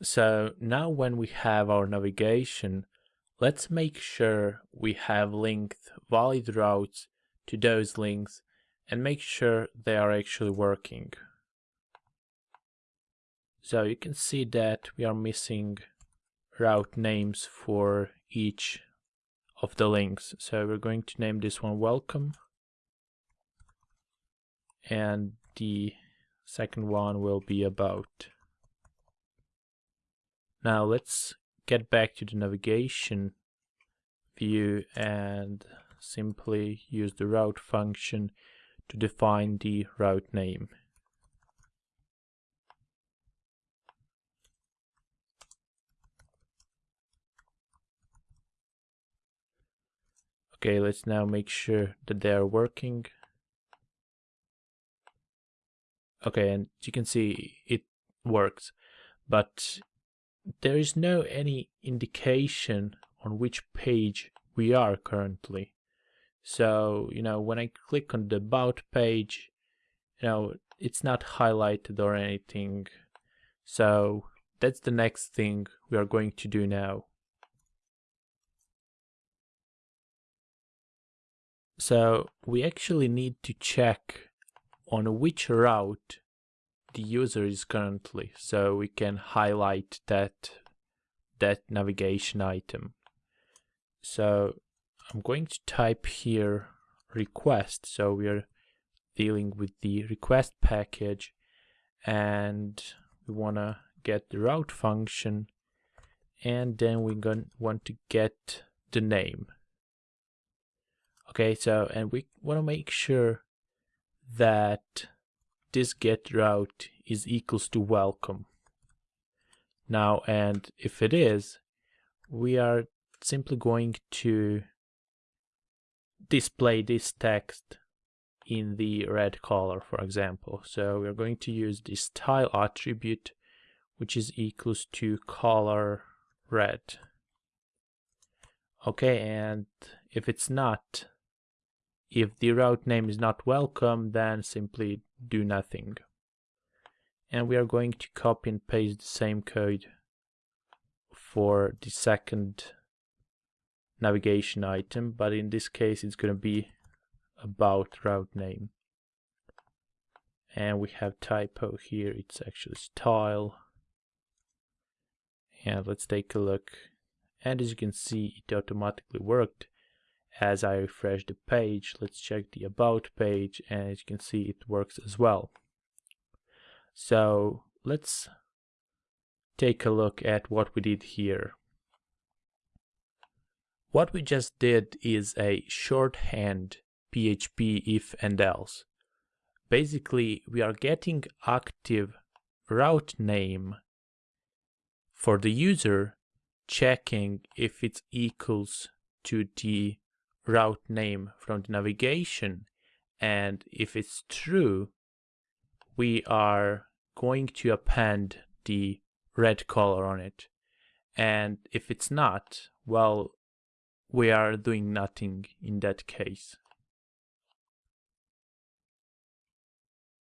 So now when we have our navigation, let's make sure we have linked valid routes to those links and make sure they are actually working. So you can see that we are missing route names for each of the links. So we're going to name this one welcome and the second one will be about. Now let's get back to the navigation view and simply use the route function to define the route name. Okay, let's now make sure that they are working. Okay, and you can see it works, but there is no any indication on which page we are currently. So, you know, when I click on the about page, you know, it's not highlighted or anything. So that's the next thing we are going to do now. So we actually need to check on which route the user is currently so we can highlight that that navigation item. So I'm going to type here request. So we are dealing with the request package and we want to get the route function and then we're going to want to get the name. Okay so and we want to make sure that this get route is equals to welcome. Now, and if it is, we are simply going to display this text in the red color, for example. So we're going to use the style attribute, which is equals to color red. Okay, and if it's not, if the route name is not welcome, then simply do nothing. And we are going to copy and paste the same code for the second navigation item, but in this case it's going to be about route name. And we have typo here, it's actually style. And let's take a look. And as you can see, it automatically worked as I refresh the page, let's check the about page and as you can see it works as well. So let's take a look at what we did here. What we just did is a shorthand PHP if and else. Basically, we are getting active route name for the user checking if it equals to the route name from the navigation. And if it's true we are going to append the red color on it. And if it's not well we are doing nothing in that case